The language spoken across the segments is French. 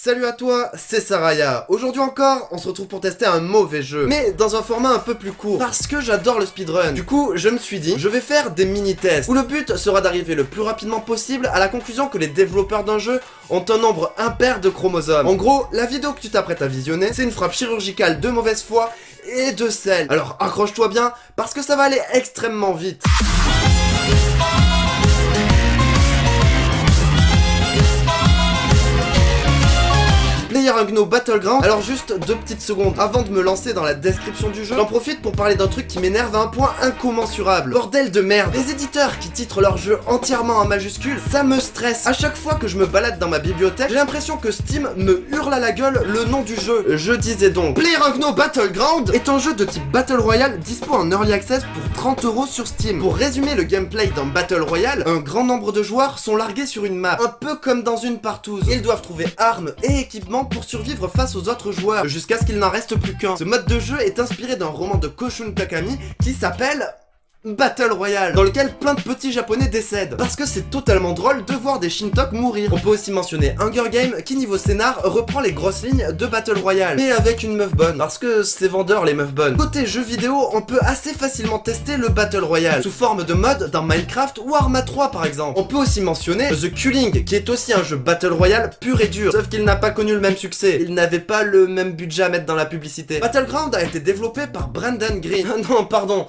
Salut à toi, c'est Saraya. Aujourd'hui encore, on se retrouve pour tester un mauvais jeu, mais dans un format un peu plus court, parce que j'adore le speedrun. Du coup, je me suis dit, je vais faire des mini-tests, où le but sera d'arriver le plus rapidement possible à la conclusion que les développeurs d'un jeu ont un nombre impair de chromosomes. En gros, la vidéo que tu t'apprêtes à visionner, c'est une frappe chirurgicale de mauvaise foi et de sel. Alors accroche-toi bien, parce que ça va aller extrêmement vite. PlayerUnknown Battleground. Alors juste deux petites secondes avant de me lancer dans la description du jeu, j'en profite pour parler d'un truc qui m'énerve à un point incommensurable. Bordel de merde. Les éditeurs qui titrent leur jeu entièrement en majuscule, ça me stresse. À chaque fois que je me balade dans ma bibliothèque, j'ai l'impression que Steam me hurle à la gueule le nom du jeu. Je disais donc, PlayerUnknown Battleground est un jeu de type Battle Royale dispo en Early Access pour 30 euros sur Steam. Pour résumer le gameplay dans Battle Royale, un grand nombre de joueurs sont largués sur une map, un peu comme dans une partouze. Ils doivent trouver armes et équipements pour survivre face aux autres joueurs, jusqu'à ce qu'il n'en reste plus qu'un. Ce mode de jeu est inspiré d'un roman de Koshun Takami qui s'appelle Battle Royale, dans lequel plein de petits japonais décèdent. Parce que c'est totalement drôle de voir des Shintok mourir. On peut aussi mentionner Hunger Game, qui niveau scénar reprend les grosses lignes de Battle Royale, mais avec une meuf bonne, parce que c'est vendeur les meufs bonnes. Côté jeux vidéo, on peut assez facilement tester le Battle Royale, sous forme de mode dans Minecraft ou Arma 3 par exemple. On peut aussi mentionner The Culling, qui est aussi un jeu Battle Royale pur et dur, sauf qu'il n'a pas connu le même succès. Il n'avait pas le même budget à mettre dans la publicité. Battleground a été développé par Brandon Green. non, pardon,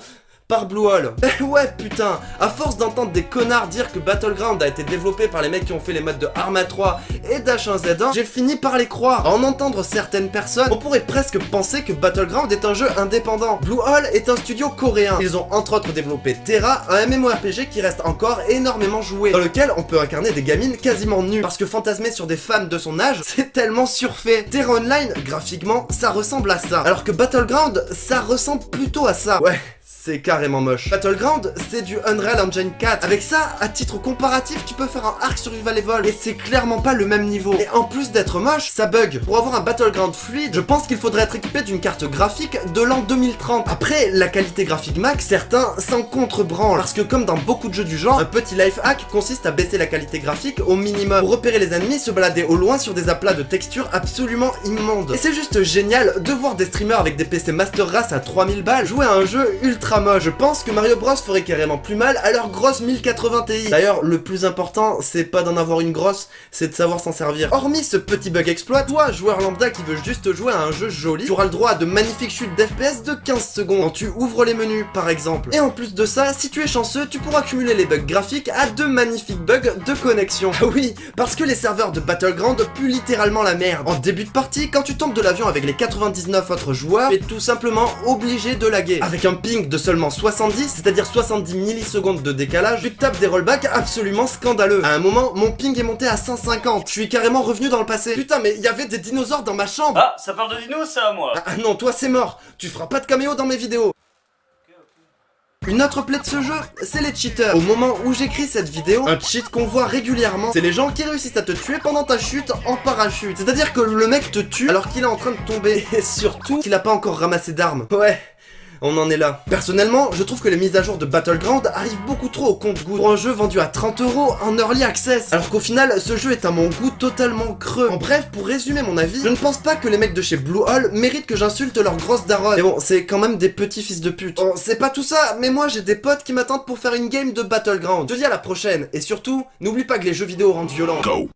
par Bluehole. Eh ouais putain, à force d'entendre des connards dire que Battleground a été développé par les mecs qui ont fait les modes de Arma 3 et d'H1Z1, j'ai fini par les croire. À en entendre certaines personnes, on pourrait presque penser que Battleground est un jeu indépendant. Bluehole est un studio coréen. Ils ont entre autres développé Terra, un MMORPG qui reste encore énormément joué, dans lequel on peut incarner des gamines quasiment nues, parce que fantasmer sur des femmes de son âge, c'est tellement surfait. Terra Online, graphiquement, ça ressemble à ça, alors que Battleground, ça ressemble plutôt à ça. Ouais, c'est carrément moche. Battleground, c'est du Unreal Engine 4. Avec ça, à titre comparatif, tu peux faire un Arc Survival Evolve. Et c'est clairement pas le même niveau. Et en plus d'être moche, ça bug. Pour avoir un Battleground fluide, je pense qu'il faudrait être équipé d'une carte graphique de l'an 2030. Après, la qualité graphique max, certains s'en contrebranlent. Parce que comme dans beaucoup de jeux du genre, un petit life hack consiste à baisser la qualité graphique au minimum. Pour repérer les ennemis, se balader au loin sur des aplats de textures absolument immondes. Et c'est juste génial de voir des streamers avec des PC Master Race à 3000 balles jouer à un jeu ultra je pense que Mario Bros ferait carrément plus mal à leur grosse 1080 Ti. D'ailleurs, le plus important, c'est pas d'en avoir une grosse, c'est de savoir s'en servir. Hormis ce petit bug exploit, toi, joueur lambda qui veut juste jouer à un jeu joli, tu auras le droit à de magnifiques chutes d'FPS de 15 secondes quand tu ouvres les menus, par exemple. Et en plus de ça, si tu es chanceux, tu pourras cumuler les bugs graphiques à de magnifiques bugs de connexion. Ah oui, parce que les serveurs de Battleground puent littéralement la merde. En début de partie, quand tu tombes de l'avion avec les 99 autres joueurs, tu es tout simplement obligé de laguer. Avec un ping de seulement 70, c'est-à-dire 70 millisecondes de décalage, tu tapes des rollbacks absolument scandaleux. À un moment, mon ping est monté à 150. Je suis carrément revenu dans le passé. Putain, mais il y avait des dinosaures dans ma chambre. Ah, ça parle de dinos, ça, moi. Ah, ah non, toi c'est mort. Tu feras pas de caméo dans mes vidéos. Une autre plaie de ce jeu, c'est les cheaters. Au moment où j'écris cette vidéo, un cheat qu'on voit régulièrement, c'est les gens qui réussissent à te tuer pendant ta chute en parachute. C'est-à-dire que le mec te tue alors qu'il est en train de tomber. Et surtout qu'il a pas encore ramassé d'armes. Ouais, on en est là. Personnellement, je trouve que les mises à jour de Battleground arrivent beaucoup trop au compte-goût pour un jeu vendu à 30 euros en early access, alors qu'au final, ce jeu est à mon goût totalement creux. En bref, pour résumer mon avis, je ne pense pas que les mecs de chez Bluehole méritent que j'insulte leur grosse daronne. Mais bon, c'est quand même des petits fils de pute. Bon, c'est pas tout ça, mais moi j'ai des potes qui m'attendent pour faire une game de Battleground. Je te dis à la prochaine, et surtout, n'oublie pas que les jeux vidéo rendent violents. Go